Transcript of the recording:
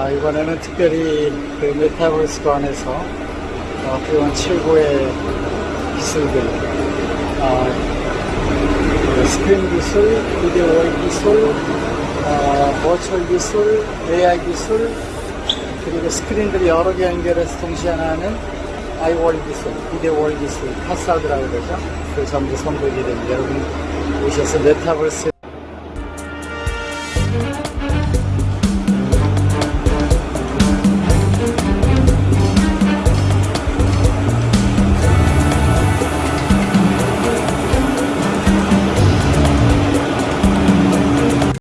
아, 이번에는 특별히 그 메타버스 관에서 어, 그동안 최고의 기술들 어, 스크린 기술, 비디오 기술, 어, virtual 기술, AI 기술 그리고 스크린들이 여러 개 연결해서 동시에 하나는 아이월 기술, video wall 기술, 파사드라고 그러죠. 그 전부 선보이게 됩니다. 여러분 오셔서 메타버스